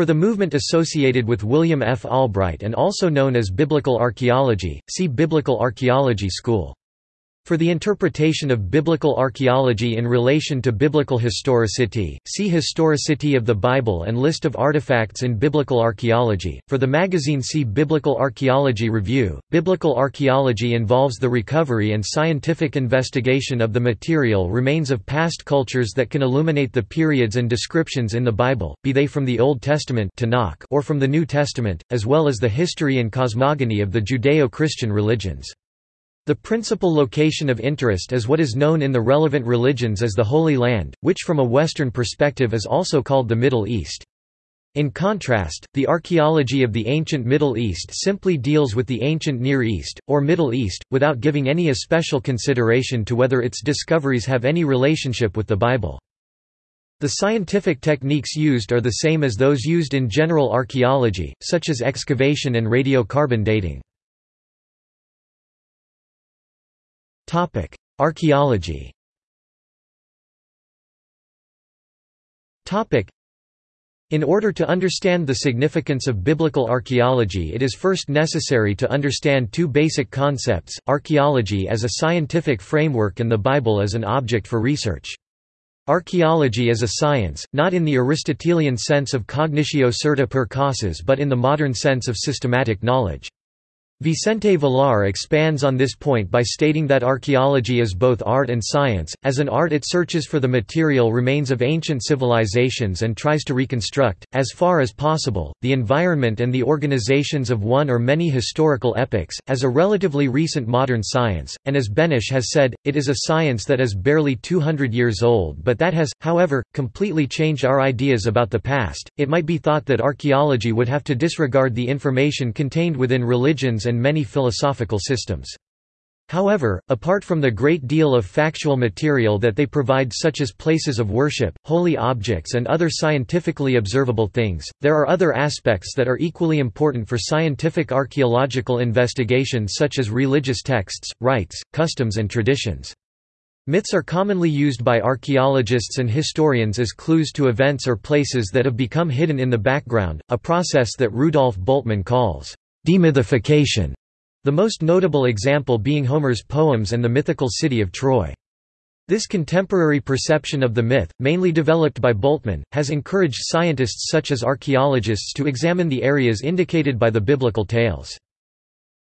For the movement associated with William F. Albright and also known as Biblical Archaeology, see Biblical Archaeology School. For the interpretation of biblical archaeology in relation to biblical historicity, see Historicity of the Bible and List of artifacts in biblical archaeology. For the magazine see Biblical Archaeology Review. Biblical archaeology involves the recovery and scientific investigation of the material remains of past cultures that can illuminate the periods and descriptions in the Bible, be they from the Old Testament or from the New Testament, as well as the history and cosmogony of the Judeo-Christian religions. The principal location of interest is what is known in the relevant religions as the Holy Land, which from a Western perspective is also called the Middle East. In contrast, the archaeology of the ancient Middle East simply deals with the ancient Near East, or Middle East, without giving any especial consideration to whether its discoveries have any relationship with the Bible. The scientific techniques used are the same as those used in general archaeology, such as excavation and radiocarbon dating. Archaeology Topic: in order to understand the significance of biblical archaeology it is first necessary to understand two basic concepts, archaeology as a scientific framework and the Bible as an object for research. Archaeology is a science, not in the Aristotelian sense of cognitio certa per causas but in the modern sense of systematic knowledge. Vicente Villar expands on this point by stating that archaeology is both art and science. As an art, it searches for the material remains of ancient civilizations and tries to reconstruct, as far as possible, the environment and the organizations of one or many historical epochs. As a relatively recent modern science, and as Benes has said, it is a science that is barely 200 years old but that has, however, completely changed our ideas about the past. It might be thought that archaeology would have to disregard the information contained within religions and many philosophical systems. However, apart from the great deal of factual material that they provide such as places of worship, holy objects and other scientifically observable things, there are other aspects that are equally important for scientific archaeological investigation such as religious texts, rites, customs and traditions. Myths are commonly used by archaeologists and historians as clues to events or places that have become hidden in the background, a process that Rudolf Bultmann calls demythification, the most notable example being Homer's poems and the mythical city of Troy. This contemporary perception of the myth, mainly developed by Bultmann, has encouraged scientists such as archaeologists to examine the areas indicated by the biblical tales.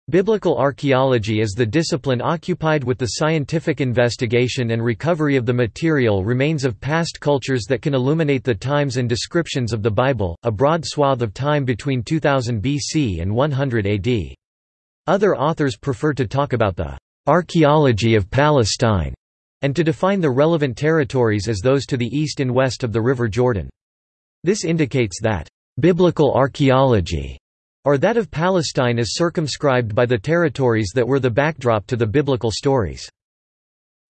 Biblical archaeology is the discipline occupied with the scientific investigation and recovery of the material remains of past cultures that can illuminate the times and descriptions of the Bible, a broad swath of time between 2000 BC and 100 AD. Other authors prefer to talk about the archaeology of Palestine and to define the relevant territories as those to the east and west of the River Jordan. This indicates that biblical archaeology or that of Palestine is circumscribed by the territories that were the backdrop to the biblical stories.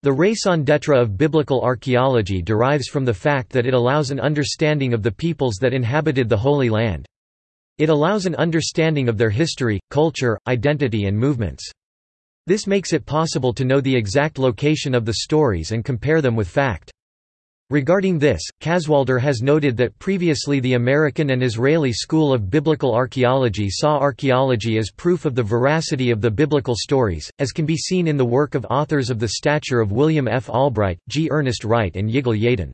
The raison d'etre of biblical archaeology derives from the fact that it allows an understanding of the peoples that inhabited the Holy Land. It allows an understanding of their history, culture, identity and movements. This makes it possible to know the exact location of the stories and compare them with fact. Regarding this, Kaswalder has noted that previously the American and Israeli School of Biblical Archaeology saw archaeology as proof of the veracity of the biblical stories, as can be seen in the work of authors of the stature of William F. Albright, G. Ernest Wright and Yigal Yadin.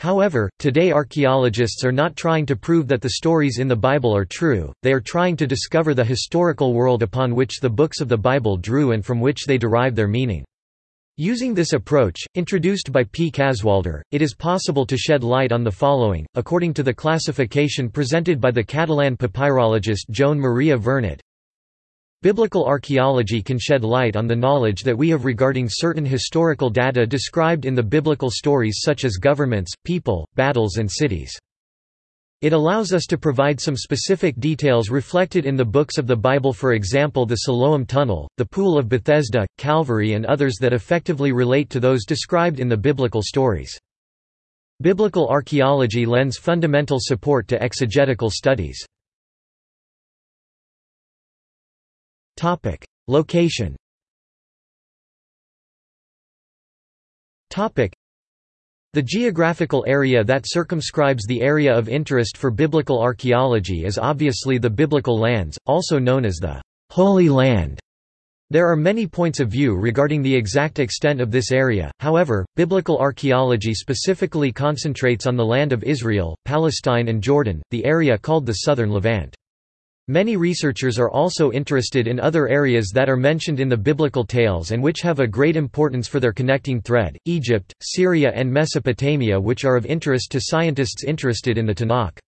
However, today archaeologists are not trying to prove that the stories in the Bible are true, they are trying to discover the historical world upon which the books of the Bible drew and from which they derive their meaning. Using this approach, introduced by P. Kaswalder, it is possible to shed light on the following, according to the classification presented by the Catalan papyrologist Joan Maria Vernet. Biblical archaeology can shed light on the knowledge that we have regarding certain historical data described in the biblical stories such as governments, people, battles and cities. It allows us to provide some specific details reflected in the books of the Bible for example the Siloam Tunnel, the Pool of Bethesda, Calvary and others that effectively relate to those described in the biblical stories. Biblical archaeology lends fundamental support to exegetical studies. Location The geographical area that circumscribes the area of interest for biblical archaeology is obviously the Biblical lands, also known as the Holy Land. There are many points of view regarding the exact extent of this area, however, biblical archaeology specifically concentrates on the land of Israel, Palestine and Jordan, the area called the Southern Levant. Many researchers are also interested in other areas that are mentioned in the biblical tales and which have a great importance for their connecting thread, Egypt, Syria and Mesopotamia which are of interest to scientists interested in the Tanakh.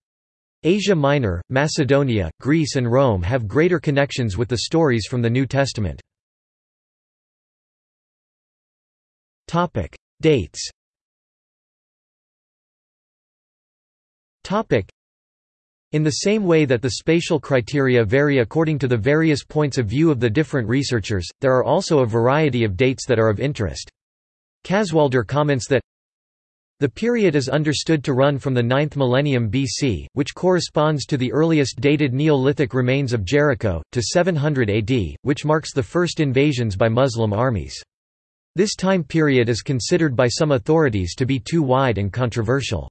Asia Minor, Macedonia, Greece and Rome have greater connections with the stories from the New Testament. Dates in the same way that the spatial criteria vary according to the various points of view of the different researchers, there are also a variety of dates that are of interest. Kaswalder comments that the period is understood to run from the 9th millennium BC, which corresponds to the earliest dated Neolithic remains of Jericho, to 700 AD, which marks the first invasions by Muslim armies. This time period is considered by some authorities to be too wide and controversial.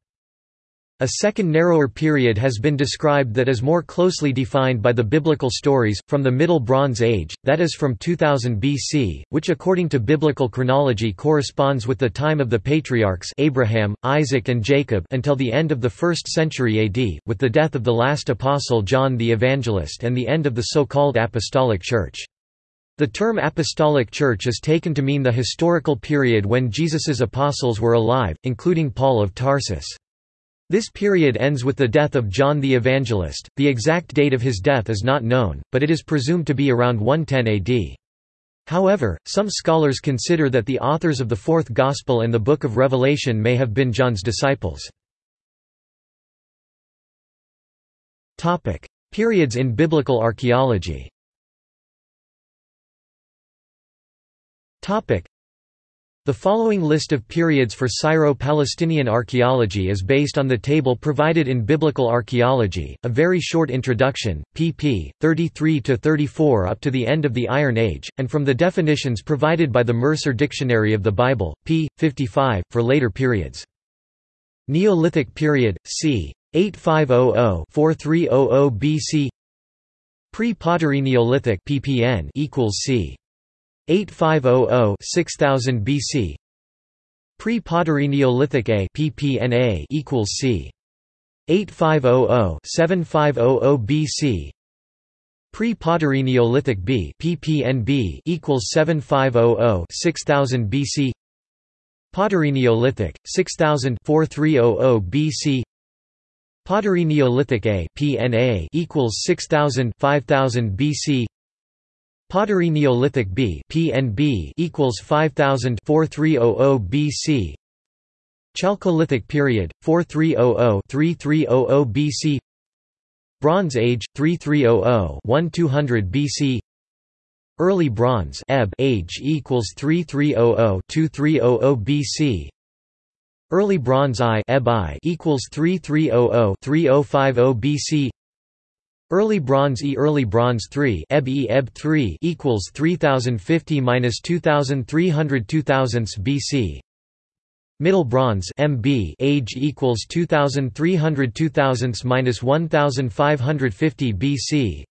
A second narrower period has been described that is more closely defined by the biblical stories, from the Middle Bronze Age, that is from 2000 BC, which according to biblical chronology corresponds with the time of the patriarchs Abraham, Isaac and Jacob until the end of the 1st century AD, with the death of the last apostle John the Evangelist and the end of the so-called Apostolic Church. The term Apostolic Church is taken to mean the historical period when Jesus's apostles were alive, including Paul of Tarsus. This period ends with the death of John the Evangelist. The exact date of his death is not known, but it is presumed to be around 110 AD. However, some scholars consider that the authors of the Fourth Gospel and the Book of Revelation may have been John's disciples. Topic: Periods in biblical archaeology. Topic: the following list of periods for Syro-Palestinian archaeology is based on the table provided in Biblical Archaeology, a very short introduction, pp. 33–34 up to the end of the Iron Age, and from the definitions provided by the Mercer Dictionary of the Bible, p. 55, for later periods. Neolithic period, c. 8500–4300 BC Pre-Pottery Neolithic ppn equals c. 8500-6000 BC Pre-Pottery Neolithic A PPNA equals c. 8500-7500 BC Pre-Pottery Neolithic B PPNB equals 7500-6000 BC Pottery Neolithic 6000 4300 BC Pottery Neolithic A PNA equals 6000 5000 BC Pottery Neolithic B PNB equals 5000 4300 BC Chalcolithic period 4300 3300 BC Bronze Age 3300 1200 BC Early Bronze Ebb age equals 3300 2300 BC Early Bronze I I equals 3300 3050 BC Early Bronze E Early Bronze 3 Eb E Eb 3 equals 3050 minus 2300 2000s BC Middle Bronze MB age equals 2300 2000s minus 1550 BC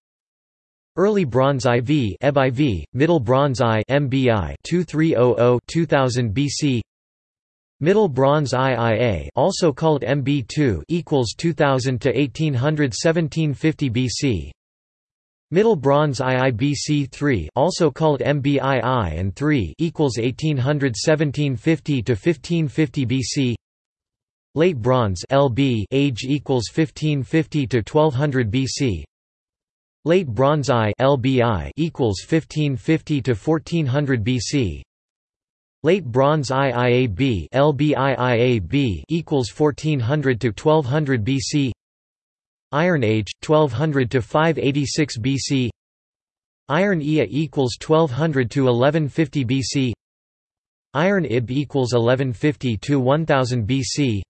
Early Bronze IV Eb IV Middle Bronze I MBI 2300 2000 BC Middle Bronze IIA also called MB2 equals 2000 to 1800 1750 BC. Middle Bronze IIBC3 also called MBII and 3 equals 1800 1750 to 1550 BC. Late Bronze LB age equals 1550 to 1200 BC. Late Bronze I LBI equals 1550 to 1400 BC. Late Bronze IIAB LBIIAB equals 1400 to 1200 BC Iron Age 1200 to 586 BC Iron Ea equals 1200 to 1150 BC Iron Ib equals 1150 to 1000 BC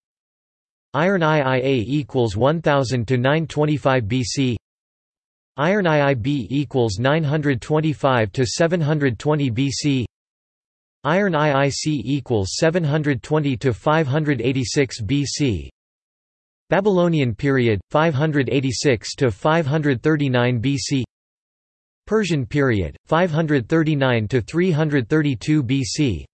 Iron IIA equals 1000 to 925 BC Iron IIB equals 925 to 720 BC Iron IIC equals 720 to 586 BC. Babylonian period 586 to 539 BC. Persian period 539 to 332 BC.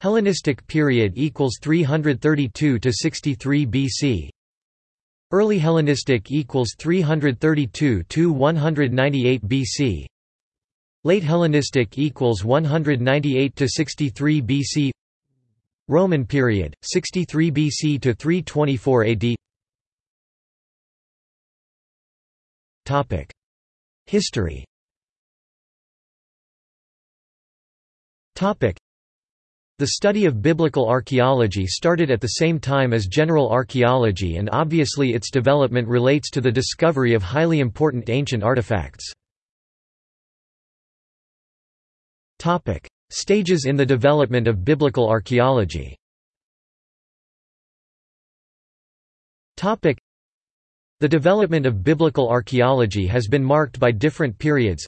Hellenistic period equals 332 to 63 BC. Early Hellenistic equals 332 to 198 BC. Late Hellenistic equals 198 to 63 BC. Roman period 63 BC to 324 AD. Topic: History. Topic: The study of biblical archaeology started at the same time as general archaeology and obviously its development relates to the discovery of highly important ancient artifacts. Topic: Stages in the development of biblical archaeology. Topic: The development of biblical archaeology has been marked by different periods.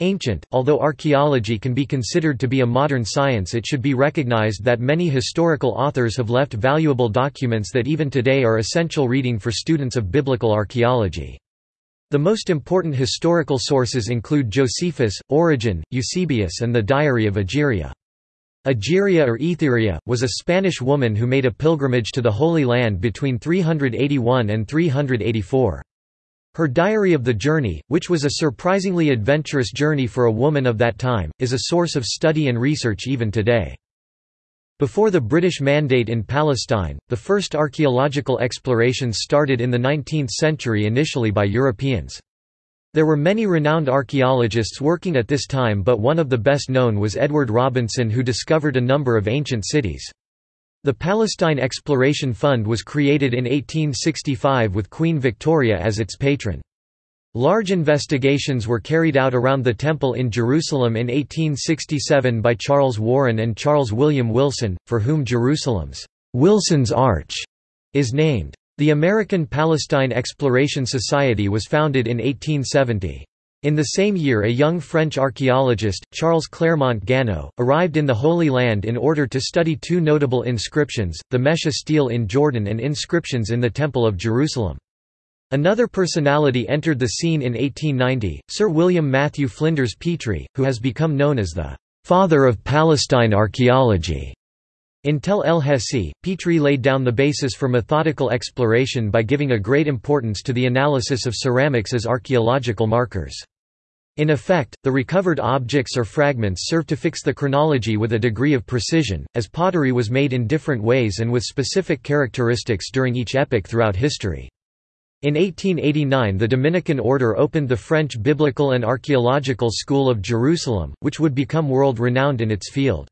Ancient, although archaeology can be considered to be a modern science it should be recognized that many historical authors have left valuable documents that even today are essential reading for students of biblical archaeology. The most important historical sources include Josephus, Origen, Eusebius and the Diary of Egeria. Egeria or Etheria, was a Spanish woman who made a pilgrimage to the Holy Land between 381 and 384. Her diary of the journey, which was a surprisingly adventurous journey for a woman of that time, is a source of study and research even today. Before the British Mandate in Palestine, the first archaeological explorations started in the 19th century initially by Europeans. There were many renowned archaeologists working at this time but one of the best known was Edward Robinson who discovered a number of ancient cities. The Palestine Exploration Fund was created in 1865 with Queen Victoria as its patron. Large investigations were carried out around the Temple in Jerusalem in 1867 by Charles Warren and Charles William Wilson, for whom Jerusalem's Wilson's Arch is named. The American Palestine Exploration Society was founded in 1870. In the same year a young French archaeologist, Charles Clermont Ganneau, arrived in the Holy Land in order to study two notable inscriptions, the Mesha stele in Jordan and inscriptions in the Temple of Jerusalem. Another personality entered the scene in 1890, Sir William Matthew Flinders Petrie, who has become known as the «father of Palestine archaeology. In Tel el Hesi, Petrie laid down the basis for methodical exploration by giving a great importance to the analysis of ceramics as archaeological markers. In effect, the recovered objects or fragments serve to fix the chronology with a degree of precision, as pottery was made in different ways and with specific characteristics during each epoch throughout history. In 1889 the Dominican order opened the French Biblical and Archaeological School of Jerusalem, which would become world-renowned in its field.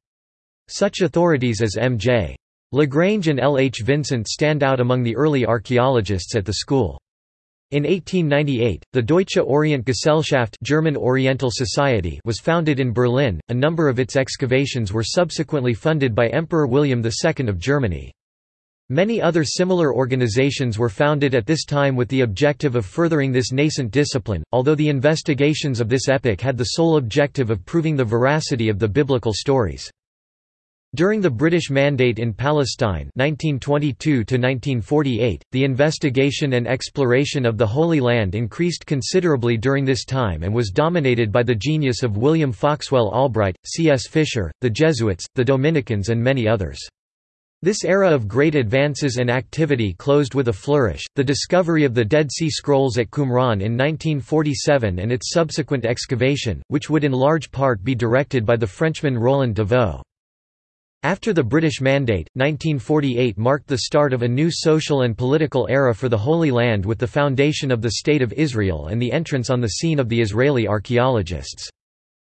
Such authorities as M.J. Lagrange and L. H. Vincent stand out among the early archaeologists at the school. In 1898, the Deutsche Orient Gesellschaft German Oriental Society was founded in Berlin. A number of its excavations were subsequently funded by Emperor William II of Germany. Many other similar organizations were founded at this time with the objective of furthering this nascent discipline, although the investigations of this epoch had the sole objective of proving the veracity of the biblical stories. During the British Mandate in Palestine 1922 the investigation and exploration of the Holy Land increased considerably during this time and was dominated by the genius of William Foxwell Albright, C. S. Fisher, the Jesuits, the Dominicans and many others. This era of great advances and activity closed with a flourish, the discovery of the Dead Sea Scrolls at Qumran in 1947 and its subsequent excavation, which would in large part be directed by the Frenchman Roland de Vaux. After the British Mandate, 1948 marked the start of a new social and political era for the Holy Land with the foundation of the State of Israel and the entrance on the scene of the Israeli archaeologists.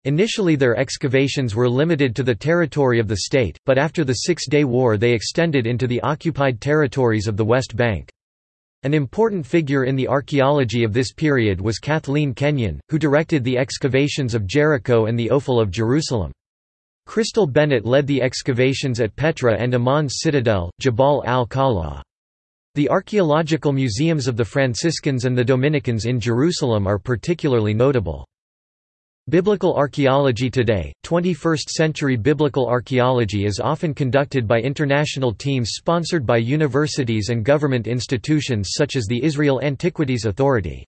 Initially their excavations were limited to the territory of the state, but after the Six-Day War they extended into the occupied territories of the West Bank. An important figure in the archaeology of this period was Kathleen Kenyon, who directed the excavations of Jericho and the Ophel of Jerusalem. Crystal Bennett led the excavations at Petra and Amman's citadel, Jabal al-Khala. The archaeological museums of the Franciscans and the Dominicans in Jerusalem are particularly notable. Biblical archaeology Today, 21st-century biblical archaeology is often conducted by international teams sponsored by universities and government institutions such as the Israel Antiquities Authority.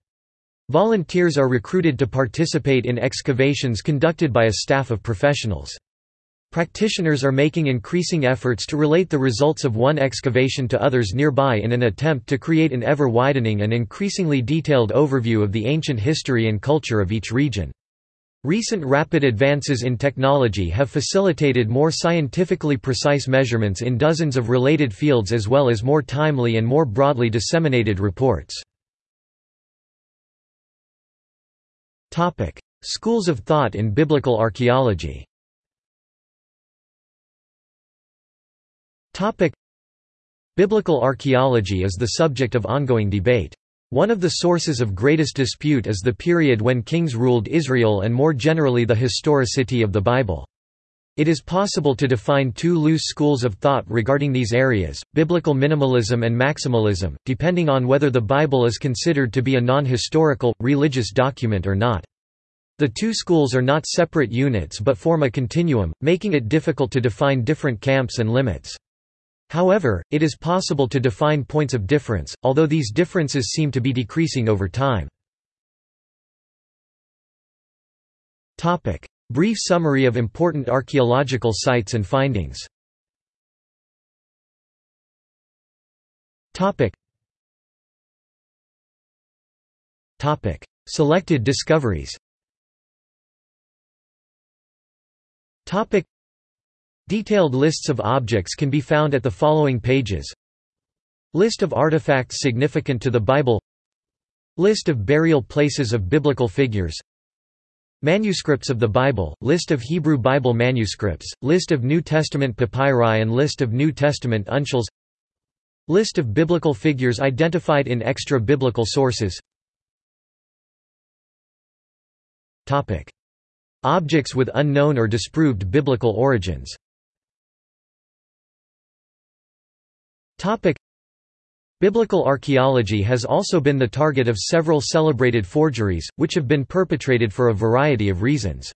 Volunteers are recruited to participate in excavations conducted by a staff of professionals. Practitioners are making increasing efforts to relate the results of one excavation to others nearby in an attempt to create an ever-widening and increasingly detailed overview of the ancient history and culture of each region. Recent rapid advances in technology have facilitated more scientifically precise measurements in dozens of related fields as well as more timely and more broadly disseminated reports. Schools of thought in biblical archaeology Biblical archaeology is the subject of ongoing debate. One of the sources of greatest dispute is the period when kings ruled Israel and more generally the historicity of the Bible. It is possible to define two loose schools of thought regarding these areas, biblical minimalism and maximalism, depending on whether the Bible is considered to be a non-historical, religious document or not. The two schools are not separate units but form a continuum, making it difficult to define different camps and limits. However, it is possible to define points of difference, although these differences seem to be decreasing over time. Brief summary of important archaeological sites and findings. Selected discoveries Detailed lists of objects can be found at the following pages. List of artifacts significant to the Bible. List of burial places of biblical figures. Manuscripts of the Bible, list of Hebrew Bible manuscripts, list of New Testament papyri and list of New Testament uncials List of biblical figures identified in extra-biblical sources. Objects with unknown or disproved biblical origins Topic. Biblical archaeology has also been the target of several celebrated forgeries, which have been perpetrated for a variety of reasons.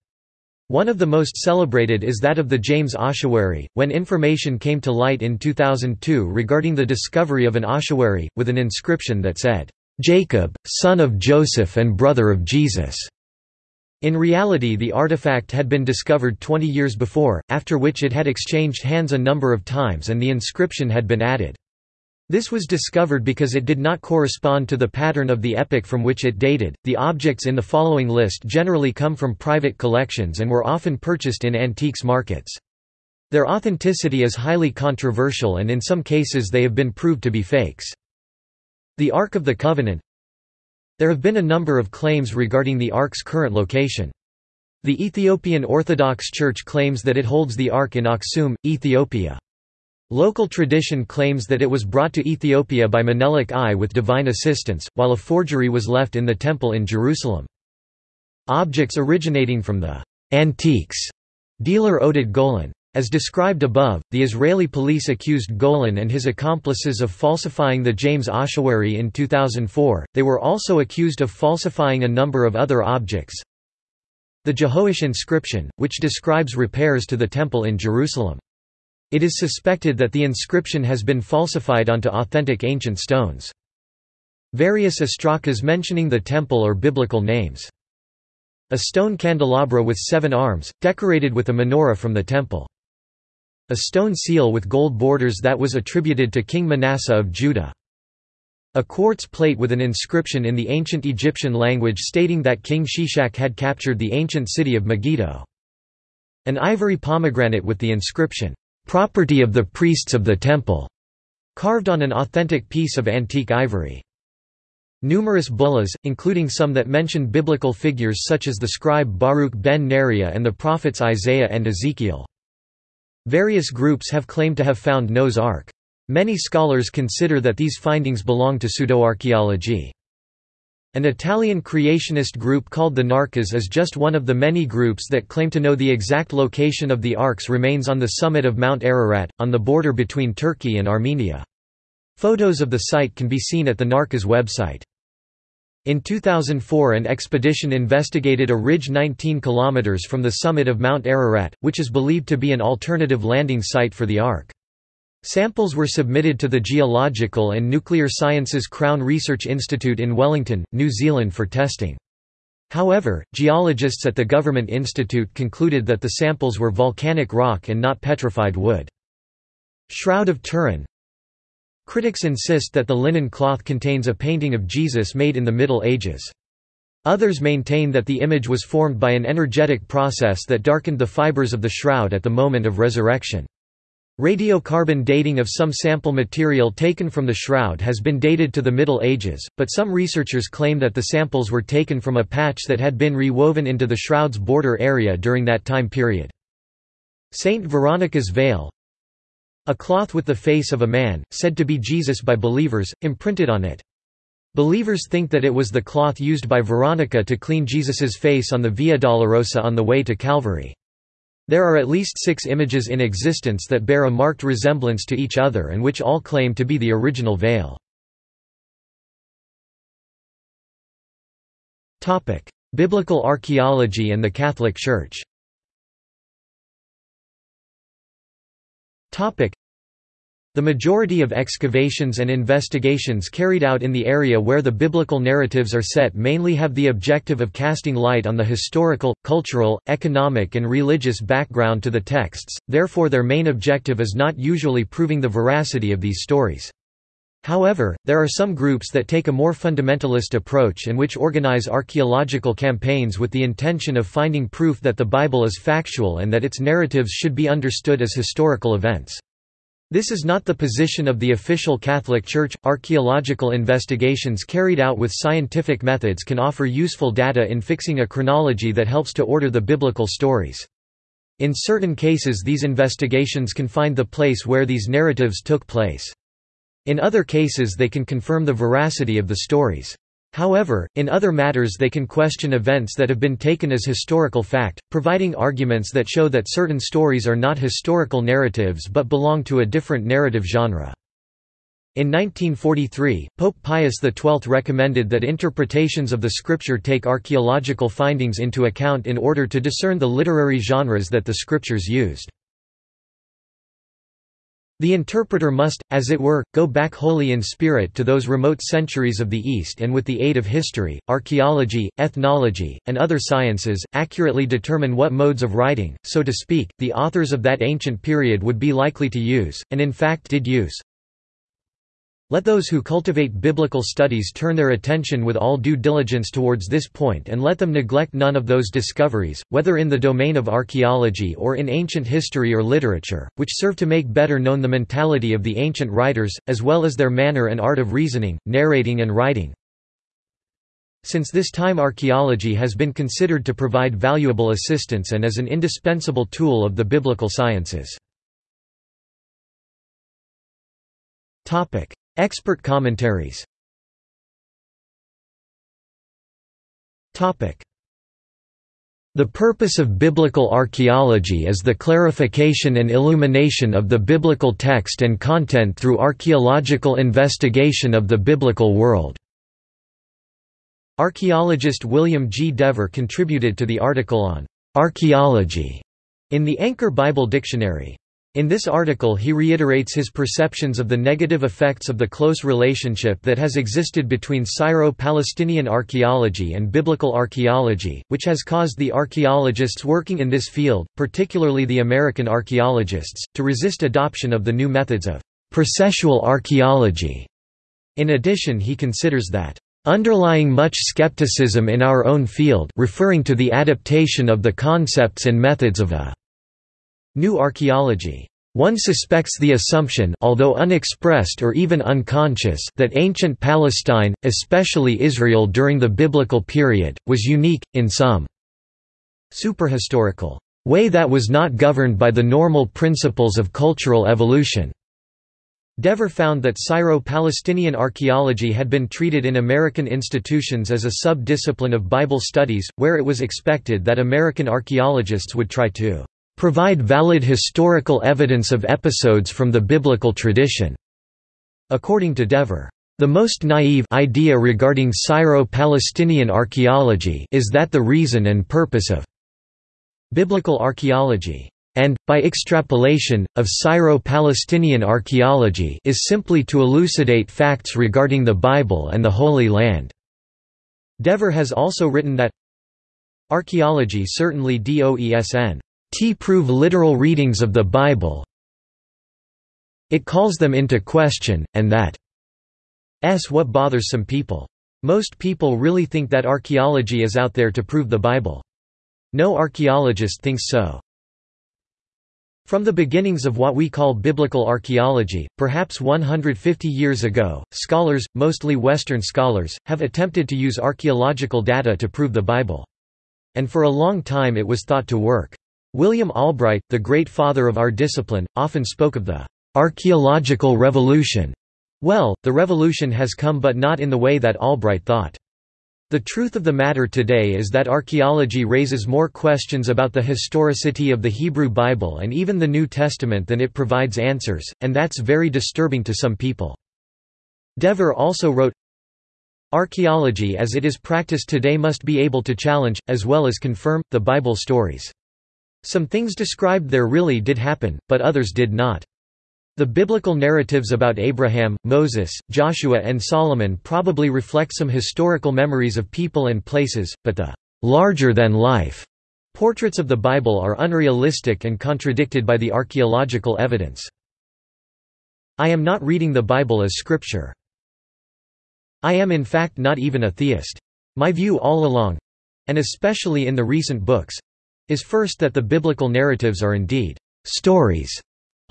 One of the most celebrated is that of the James ossuary, when information came to light in 2002 regarding the discovery of an ossuary, with an inscription that said, "'Jacob, son of Joseph and brother of Jesus'". In reality the artifact had been discovered 20 years before, after which it had exchanged hands a number of times and the inscription had been added. This was discovered because it did not correspond to the pattern of the epoch from which it dated. The objects in the following list generally come from private collections and were often purchased in antiques markets. Their authenticity is highly controversial and in some cases they have been proved to be fakes. The Ark of the Covenant there have been a number of claims regarding the Ark's current location. The Ethiopian Orthodox Church claims that it holds the Ark in Aksum, Ethiopia. Local tradition claims that it was brought to Ethiopia by Menelik I with divine assistance, while a forgery was left in the temple in Jerusalem. Objects originating from the antiques dealer Oded Golan. As described above, the Israeli police accused Golan and his accomplices of falsifying the James ossuary in 2004. They were also accused of falsifying a number of other objects. The Jehoash inscription, which describes repairs to the temple in Jerusalem. It is suspected that the inscription has been falsified onto authentic ancient stones. Various ostrakas mentioning the temple or biblical names. A stone candelabra with seven arms, decorated with a menorah from the temple. A stone seal with gold borders that was attributed to King Manasseh of Judah. A quartz plate with an inscription in the ancient Egyptian language stating that King Shishak had captured the ancient city of Megiddo. An ivory pomegranate with the inscription, "'Property of the priests of the temple' carved on an authentic piece of antique ivory. Numerous bullahs, including some that mention biblical figures such as the scribe Baruch ben Neriah and the prophets Isaiah and Ezekiel. Various groups have claimed to have found Noah's Ark. Many scholars consider that these findings belong to pseudoarchaeology. An Italian creationist group called the Narkas is just one of the many groups that claim to know the exact location of the Ark's remains on the summit of Mount Ararat, on the border between Turkey and Armenia. Photos of the site can be seen at the Narkas website. In 2004 an expedition investigated a ridge 19 km from the summit of Mount Ararat, which is believed to be an alternative landing site for the Ark. Samples were submitted to the Geological and Nuclear Sciences Crown Research Institute in Wellington, New Zealand for testing. However, geologists at the Government Institute concluded that the samples were volcanic rock and not petrified wood. Shroud of Turin Critics insist that the linen cloth contains a painting of Jesus made in the Middle Ages. Others maintain that the image was formed by an energetic process that darkened the fibers of the shroud at the moment of resurrection. Radiocarbon dating of some sample material taken from the shroud has been dated to the Middle Ages, but some researchers claim that the samples were taken from a patch that had been rewoven into the shroud's border area during that time period. Saint Veronica's veil A cloth with the face of a man, said to be Jesus by believers, imprinted on it. Believers think that it was the cloth used by Veronica to clean Jesus's face on the Via Dolorosa on the way to Calvary. There are at least six images in existence that bear a marked resemblance to each other and which all claim to be the original veil. Biblical archaeology and the Catholic Church the majority of excavations and investigations carried out in the area where the biblical narratives are set mainly have the objective of casting light on the historical, cultural, economic and religious background to the texts, therefore their main objective is not usually proving the veracity of these stories. However, there are some groups that take a more fundamentalist approach and which organize archaeological campaigns with the intention of finding proof that the Bible is factual and that its narratives should be understood as historical events. This is not the position of the official Catholic Church. Archaeological investigations carried out with scientific methods can offer useful data in fixing a chronology that helps to order the biblical stories. In certain cases, these investigations can find the place where these narratives took place. In other cases, they can confirm the veracity of the stories. However, in other matters they can question events that have been taken as historical fact, providing arguments that show that certain stories are not historical narratives but belong to a different narrative genre. In 1943, Pope Pius XII recommended that interpretations of the scripture take archaeological findings into account in order to discern the literary genres that the scriptures used. The interpreter must, as it were, go back wholly in spirit to those remote centuries of the East and with the aid of history, archaeology, ethnology, and other sciences, accurately determine what modes of writing, so to speak, the authors of that ancient period would be likely to use, and in fact did use. Let those who cultivate biblical studies turn their attention with all due diligence towards this point and let them neglect none of those discoveries, whether in the domain of archaeology or in ancient history or literature, which serve to make better known the mentality of the ancient writers, as well as their manner and art of reasoning, narrating and writing. Since this time archaeology has been considered to provide valuable assistance and as an indispensable tool of the biblical sciences. Expert commentaries The purpose of biblical archaeology is the clarification and illumination of the biblical text and content through archaeological investigation of the biblical world. Archaeologist William G. Dever contributed to the article on archaeology in the Anchor Bible Dictionary. In this article he reiterates his perceptions of the negative effects of the close relationship that has existed between Syro-Palestinian archaeology and biblical archaeology, which has caused the archaeologists working in this field, particularly the American archaeologists, to resist adoption of the new methods of processual archaeology. In addition he considers that underlying much skepticism in our own field referring to the adaptation of the concepts and methods of a New archaeology. One suspects the assumption although unexpressed or even unconscious that ancient Palestine, especially Israel during the biblical period, was unique, in some superhistorical way that was not governed by the normal principles of cultural evolution. Dever found that Syro-Palestinian archaeology had been treated in American institutions as a sub-discipline of Bible studies, where it was expected that American archaeologists would try to provide valid historical evidence of episodes from the biblical tradition. According to Dever, The most naive idea regarding Syro-Palestinian archaeology is that the reason and purpose of biblical archaeology and, by extrapolation, of Syro-Palestinian archaeology is simply to elucidate facts regarding the Bible and the Holy Land." Dever has also written that Archaeology certainly doesn't prove literal readings of the Bible it calls them into question, and that s what bothers some people. Most people really think that archaeology is out there to prove the Bible. No archaeologist thinks so. From the beginnings of what we call biblical archaeology, perhaps 150 years ago, scholars, mostly Western scholars, have attempted to use archaeological data to prove the Bible. And for a long time it was thought to work. William Albright, the great father of our discipline, often spoke of the archaeological revolution. Well, the revolution has come but not in the way that Albright thought. The truth of the matter today is that archaeology raises more questions about the historicity of the Hebrew Bible and even the New Testament than it provides answers, and that's very disturbing to some people. Dever also wrote, Archaeology as it is practiced today must be able to challenge, as well as confirm, the Bible stories. Some things described there really did happen, but others did not. The biblical narratives about Abraham, Moses, Joshua and Solomon probably reflect some historical memories of people and places, but the larger-than-life portraits of the Bible are unrealistic and contradicted by the archaeological evidence. I am not reading the Bible as scripture. I am in fact not even a theist. My view all along—and especially in the recent books—is first that the biblical narratives are indeed stories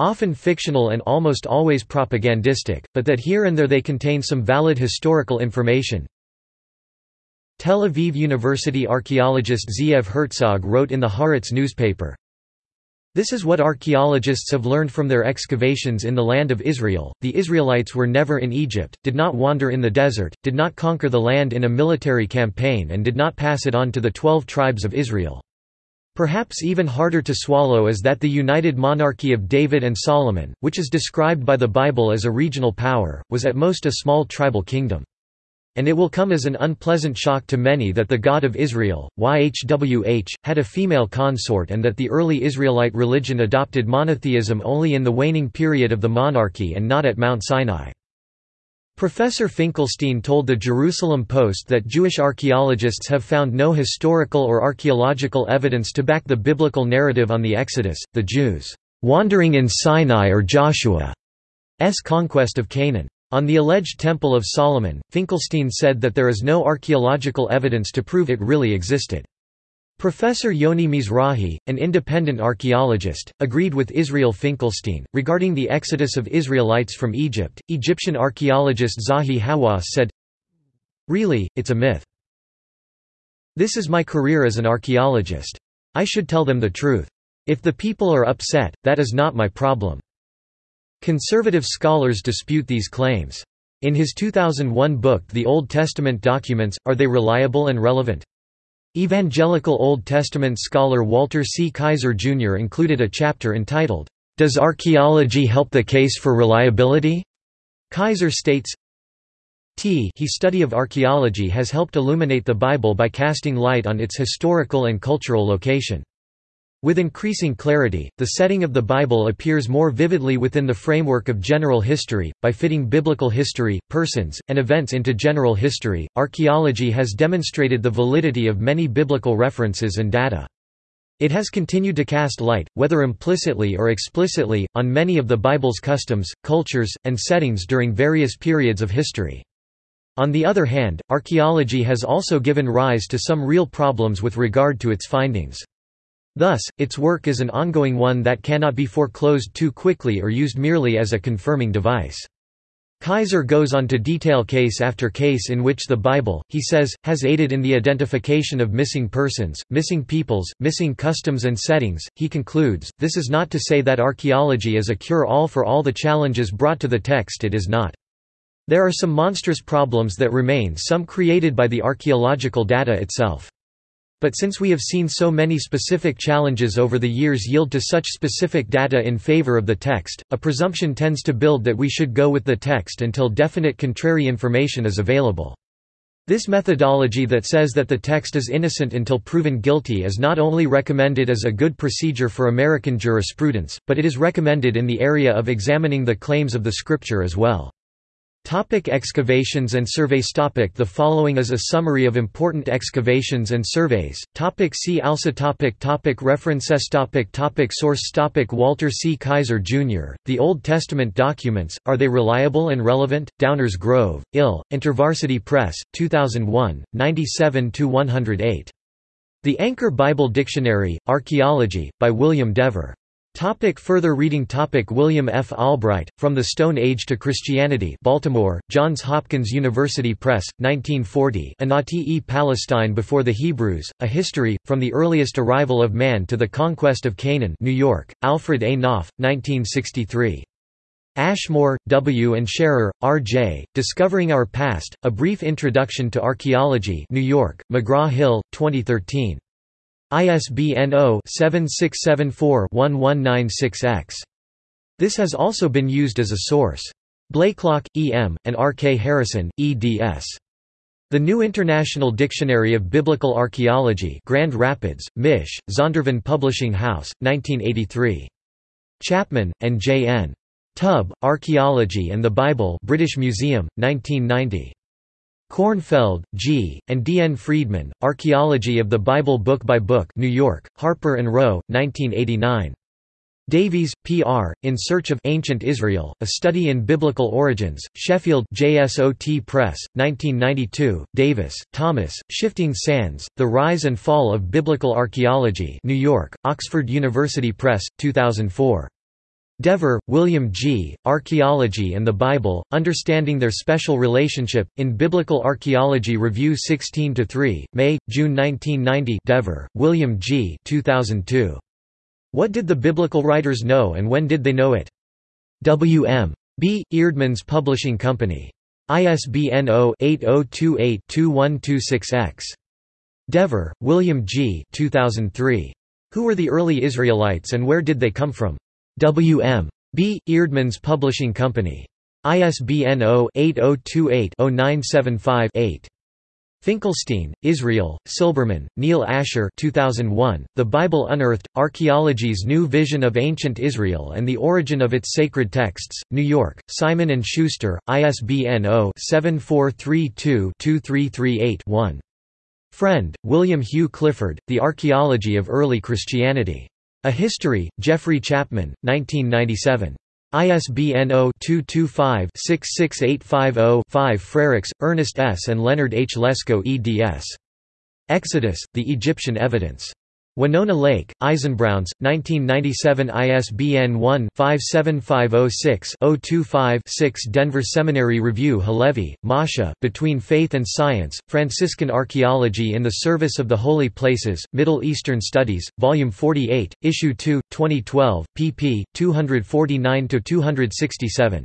often fictional and almost always propagandistic, but that here and there they contain some valid historical information. Tel Aviv University archaeologist Zeev Herzog wrote in the Haaretz newspaper, this is what archaeologists have learned from their excavations in the land of Israel. The Israelites were never in Egypt, did not wander in the desert, did not conquer the land in a military campaign and did not pass it on to the twelve tribes of Israel. Perhaps even harder to swallow is that the united monarchy of David and Solomon, which is described by the Bible as a regional power, was at most a small tribal kingdom. And it will come as an unpleasant shock to many that the God of Israel, YHWH, had a female consort and that the early Israelite religion adopted monotheism only in the waning period of the monarchy and not at Mount Sinai. Professor Finkelstein told the Jerusalem Post that Jewish archaeologists have found no historical or archaeological evidence to back the biblical narrative on the Exodus, the Jews wandering in Sinai or Joshua's conquest of Canaan. On the alleged Temple of Solomon, Finkelstein said that there is no archaeological evidence to prove it really existed. Professor Yoni Mizrahi, an independent archaeologist, agreed with Israel Finkelstein. Regarding the exodus of Israelites from Egypt, Egyptian archaeologist Zahi Hawass said, Really, it's a myth. This is my career as an archaeologist. I should tell them the truth. If the people are upset, that is not my problem. Conservative scholars dispute these claims. In his 2001 book The Old Testament Documents, Are They Reliable and Relevant? Evangelical Old Testament scholar Walter C. Kaiser, Jr. included a chapter entitled, Does Archaeology Help the Case for Reliability? Kaiser states, T he study of archaeology has helped illuminate the Bible by casting light on its historical and cultural location. With increasing clarity, the setting of the Bible appears more vividly within the framework of general history. By fitting biblical history, persons, and events into general history, archaeology has demonstrated the validity of many biblical references and data. It has continued to cast light, whether implicitly or explicitly, on many of the Bible's customs, cultures, and settings during various periods of history. On the other hand, archaeology has also given rise to some real problems with regard to its findings. Thus, its work is an ongoing one that cannot be foreclosed too quickly or used merely as a confirming device. Kaiser goes on to detail case after case in which the Bible, he says, has aided in the identification of missing persons, missing peoples, missing customs and settings. He concludes, this is not to say that archaeology is a cure-all for all the challenges brought to the text it is not. There are some monstrous problems that remain some created by the archaeological data itself. But since we have seen so many specific challenges over the years yield to such specific data in favor of the text, a presumption tends to build that we should go with the text until definite contrary information is available. This methodology that says that the text is innocent until proven guilty is not only recommended as a good procedure for American jurisprudence, but it is recommended in the area of examining the claims of the scripture as well. Topic excavations and surveys topic The following is a summary of important excavations and surveys. Topic see also topic topic References topic topic Source topic Walter C. Kaiser, Jr., The Old Testament Documents, Are They Reliable and Relevant? Downers Grove, Ill, InterVarsity Press, 2001, 97–108. The Anchor Bible Dictionary, Archaeology, by William Dever. Topic further reading Topic William F. Albright, From the Stone Age to Christianity Baltimore, Johns Hopkins University Press, 1940 Anati Palestine Before the Hebrews, A History, From the Earliest Arrival of Man to the Conquest of Canaan New York, Alfred A. Knopf, 1963. Ashmore, W. and Sharer, R. J., Discovering Our Past, A Brief Introduction to Archaeology New York, McGraw-Hill, 2013. ISBN 0-7674-1196-X. This has also been used as a source. Blaiklock, E. M., and R. K. Harrison, eds. The New International Dictionary of Biblical Archaeology Grand Rapids, Mich., Zondervan Publishing House, 1983. Chapman, and J. N. Tubb, Archaeology and the Bible British Museum, 1990. Cornfeld, G., and D. N. Freedman, Archaeology of the Bible Book by Book New York, Harper & Row, 1989. Davies, P. R., In Search of Ancient Israel, A Study in Biblical Origins, Sheffield JSOT Press, 1992, Davis, Thomas, Shifting Sands, The Rise and Fall of Biblical Archaeology New York, Oxford University Press, 2004. Dever, William G., Archaeology and the Bible, Understanding Their Special Relationship, in Biblical Archaeology Review 16-3, May, June 1990 Dever, William G. 2002. What did the biblical writers know and when did they know it? W. M. B. Eerdmans Publishing Company. ISBN 0-8028-2126-X. Dever, William G. 2003. Who were the early Israelites and where did they come from? W. M. B. Eerdmans Publishing Company. ISBN 0-8028-0975-8. Finkelstein, Israel, Silberman, Neil Asher 2001, The Bible Unearthed, Archaeology's New Vision of Ancient Israel and the Origin of Its Sacred Texts, New York, Simon & Schuster, ISBN 0-7432-2338-1. Frend, William Hugh Clifford, The Archaeology of Early Christianity. A History, Geoffrey Chapman, 1997. ISBN 0-225-66850-5 Frerichs, Ernest S. and Leonard H. Lesko eds. Exodus, The Egyptian Evidence. Winona Lake, Eisenbrauns, 1997 ISBN 1-57506-025-6 Denver Seminary Review Halevi, Masha, Between Faith and Science, Franciscan Archaeology in the Service of the Holy Places, Middle Eastern Studies, Volume 48, Issue 2, 2012, pp. 249–267.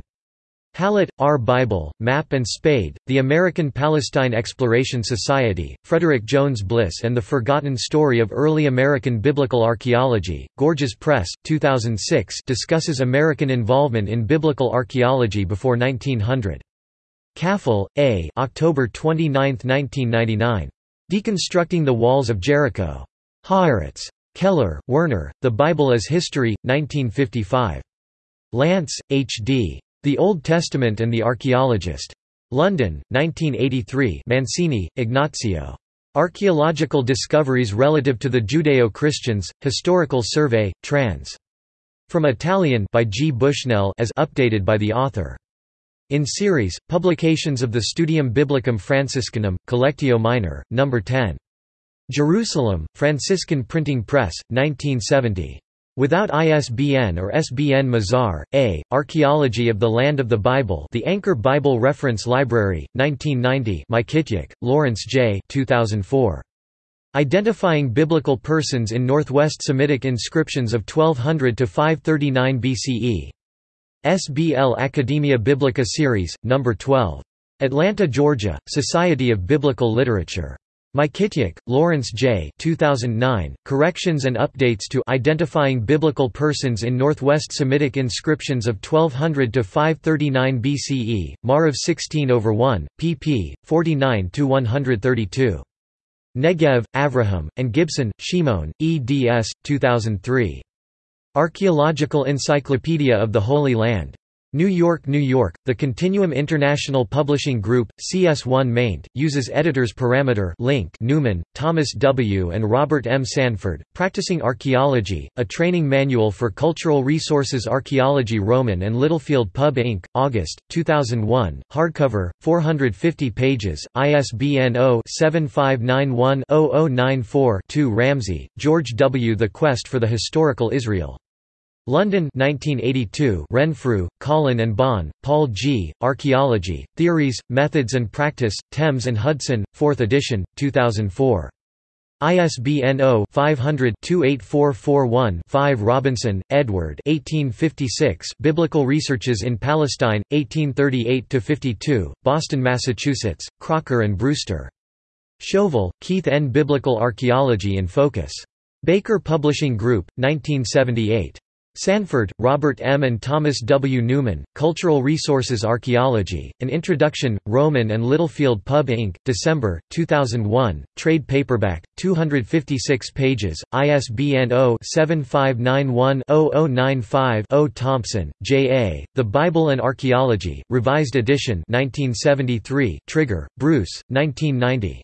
Hallote, R. Bible, Map and Spade, The American Palestine Exploration Society, Frederick Jones Bliss and the Forgotten Story of Early American Biblical Archaeology, Gorgias Press, 2006 discusses American involvement in biblical archaeology before 1900. Caffel, A. October 29, 1999. Deconstructing the Walls of Jericho. Haaretz. Keller, Werner, The Bible as History, 1955. Lance, H. D. The Old Testament and the Archaeologist. London, 1983 Mancini, Ignazio. Archaeological Discoveries Relative to the Judeo-Christians, Historical Survey, trans. From Italian by G. Bushnell as updated by the author. In series, Publications of the Studium Biblicum Franciscanum, Collectio Minor, No. 10. Jerusalem, Franciscan Printing Press, 1970. Without ISBN or SBN Mazar, A., Archaeology of the Land of the Bible The Anchor Bible Reference Library, 1990 Mykytiuk, Lawrence J. 2004. Identifying Biblical Persons in Northwest Semitic Inscriptions of 1200 to 539 BCE. SBL Academia Biblica Series, No. 12. Atlanta, Georgia, Society of Biblical Literature. Mykytiuk, Lawrence J. 2009, Corrections and Updates to Identifying Biblical Persons in Northwest Semitic Inscriptions of 1200 to 539 BCE, Maarav 16 over 1, pp. 49 to 132. Negev, Avraham, and Gibson, Shimon, eds. 2003. Archaeological Encyclopedia of the Holy Land. New York, New York. The Continuum International Publishing Group, CS1 maint, uses editors parameter link Neumann, Thomas W. and Robert M. Sanford, Practicing Archaeology, a training manual for cultural resources archaeology Rowman and Littlefield Pub Inc., August, 2001, hardcover, 450 pages, ISBN 0-7591-0094-2 Ramsey, George W. The Quest for the Historical Israel. London 1982 Renfrew, Colin and Bahn, Paul G., Archaeology, Theories, Methods and Practice, Thames and Hudson, 4th edition, 2004. ISBN 0-500-28441-5 Robinson, Edward 1856 Biblical Researches in Palestine, 1838–52, Boston, Massachusetts, Crocker and Brewster. Chauvel, Keith N. Biblical Archaeology in Focus. Baker Publishing Group, 1978. Sanford, Robert M. and Thomas W. Neumann, Cultural Resources Archaeology, An Introduction, Rowman and Littlefield Pub Inc., December, 2001, trade paperback, 256 pages, ISBN 0-7591-0095-0 Thompson, J. A., The Bible and Archaeology, Revised Edition 1973, Trigger, Bruce, 1990.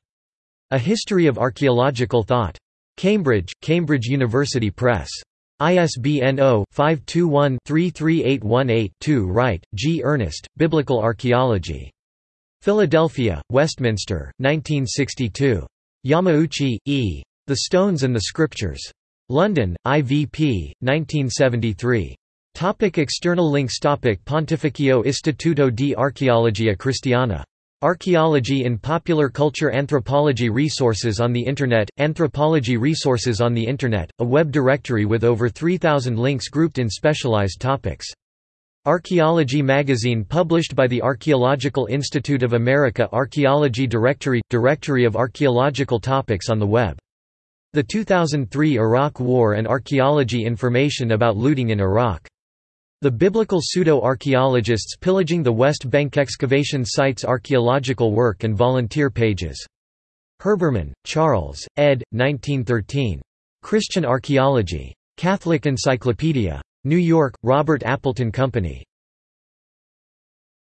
A History of Archaeological Thought. Cambridge, Cambridge University Press. ISBN 0-521-33818-2 Wright, G. Ernest, Biblical Archaeology. Philadelphia, Westminster, 1962. Yamauchi, E. The Stones and the Scriptures. London, IVP, 1973. Topic external links Topic Pontificio Istituto di Archeologia Cristiana Archaeology in Popular Culture Anthropology Resources on the Internet Anthropology Resources on the Internet, a web directory with over 3,000 links grouped in specialized topics. Archaeology magazine published by the Archaeological Institute of America Archaeology Directory – Directory of archaeological topics on the web. The 2003 Iraq War and archaeology information about looting in Iraq the biblical pseudo-archaeologists pillaging the West Bank excavation sites archaeological work and volunteer pages. Herbermann, Charles, ed. 1913. Christian Archaeology. Catholic Encyclopedia. New York, Robert Appleton Company.